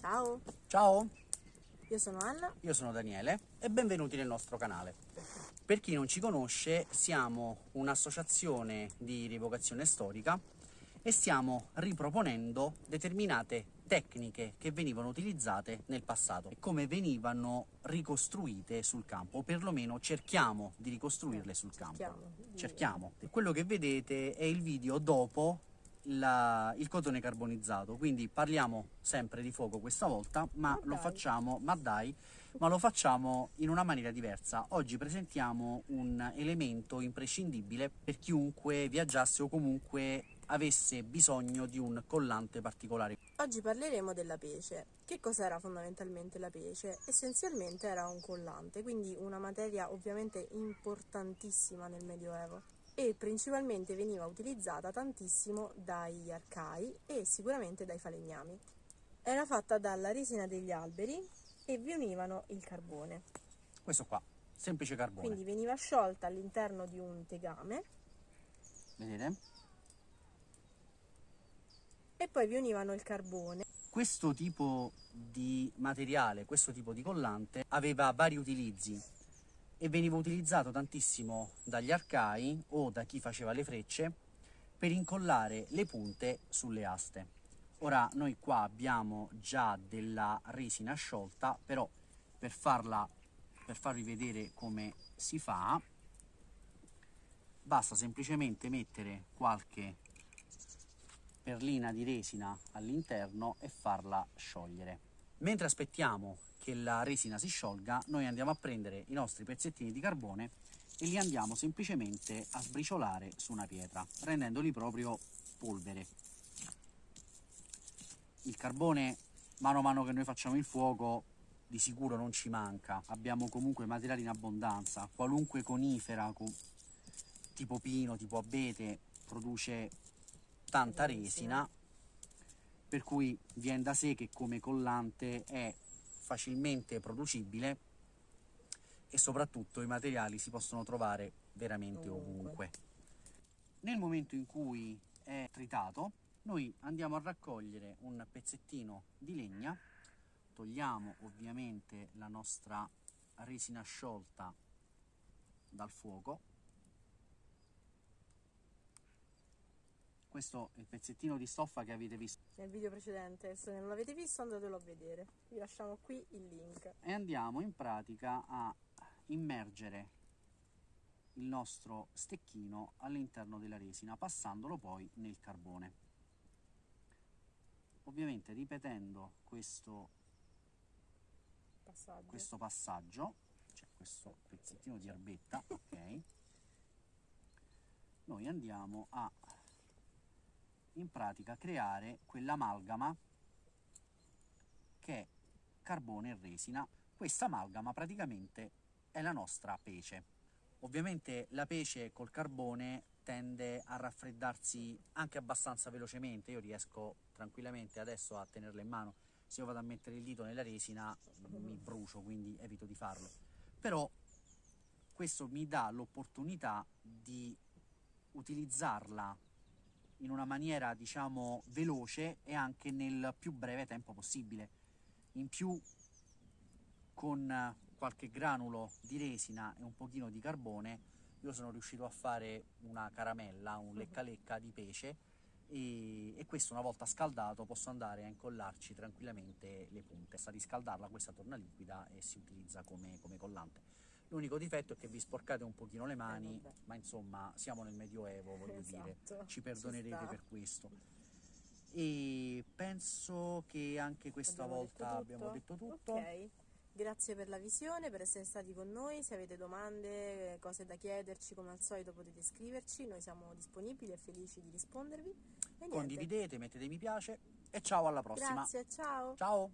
Ciao, Ciao, io sono Anna. io sono Daniele e benvenuti nel nostro canale. Per chi non ci conosce, siamo un'associazione di rievocazione storica e stiamo riproponendo determinate tecniche che venivano utilizzate nel passato e come venivano ricostruite sul campo, o perlomeno cerchiamo di ricostruirle sul campo. Cerchiamo, Cerchiamo. Quello che vedete è il video dopo la- il cotone carbonizzato, quindi parliamo sempre di fuoco questa volta, ma Ma lo dai. facciamo, ma dai, ma lo facciamo in una maniera diversa. Oggi presentiamo un elemento imprescindibile per chiunque viaggiasse o comunque avesse bisogno di un collante particolare. Oggi parleremo della pece. Che cos'era fondamentalmente la pece? Essenzialmente era un collante, quindi una materia ovviamente importantissima nel Medioevo e principalmente veniva utilizzata tantissimo dagli arcai e sicuramente dai falegnami. Era fatta dalla resina degli alberi e vi univano il carbone, Questo qua, semplice carbone. quindi veniva sciolta all'interno di un tegame Vedete? e poi vi univano il carbone Questo tipo di materiale, questo tipo di collante aveva vari utilizzi e veniva utilizzato tantissimo dagli arcai o da chi faceva le frecce per incollare le punte sulle aste. Ora noi qua abbiamo già della resina sciolta, però per farla per farvi vedere come si fa basta semplicemente mettere qualche perlina di resina all'interno e farla sciogliere. Mentre aspettiamo che la resina si sciolga, noi andiamo a prendere i nostri pezzettini di carbone e li andiamo semplicemente a sbriciolare su una pietra, rendendoli proprio polvere. Il carbone, mano a mano che noi facciamo il fuoco, di sicuro non ci manca. Abbiamo comunque materiali in abbondanza. Qualunque conifera, co- tipo pino, tipo abete, produce tanta resina, per cui viene da sé che come collante è facilmente producibile e soprattutto i materiali si possono trovare veramente Ovunque. ovunque. Nel momento in cui è tritato, noi andiamo a raccogliere un pezzettino di legna, togliamo ovviamente la nostra resina sciolta dal fuoco. Questo è il pezzettino di stoffa che avete visto nel video precedente. Se non l'avete visto andatelo a vedere. Vi lasciamo qui il link. e andiamo in pratica a immergere il nostro stecchino all'interno della resina passandolo poi nel carbone ovviamente ripetendo questo, Passaggio. questo passaggio cioè questo pezzettino di erbetta ok noi andiamo a in pratica creare quell'amalgama che è carbone e resina. Questa amalgama praticamente è la nostra pece. Ovviamente la pece col carbone tende a raffreddarsi anche abbastanza velocemente, io riesco tranquillamente adesso a tenerla in mano, se io vado a mettere il dito nella resina mi brucio, quindi evito di farlo. Però questo mi dà l'opportunità di utilizzarla in una maniera diciamo veloce e anche nel più breve tempo possibile. In più con eh, qualche granulo di resina e un pochino di carbone io sono riuscito a fare una caramella, un lecca lecca di pesce e, e questo una volta scaldato posso andare a incollarci tranquillamente le punte. Basta riscaldarla, questa torna liquida e si utilizza come, come collante. L'unico difetto è che vi sporcate un pochino le mani, vabbè. ma insomma siamo nel Medioevo, voglio dire, Esatto, ci ci perdonerete sta. per questo. E penso che anche questa Abbiamo volta detto abbiamo detto tutto. Ok. Grazie per la visione, per essere stati con noi. Se avete domande, cose da chiederci, come al solito potete scriverci. Noi siamo disponibili e felici di rispondervi. E. Condividete, mettete mi piace e ciao alla prossima. Grazie, ciao. Ciao!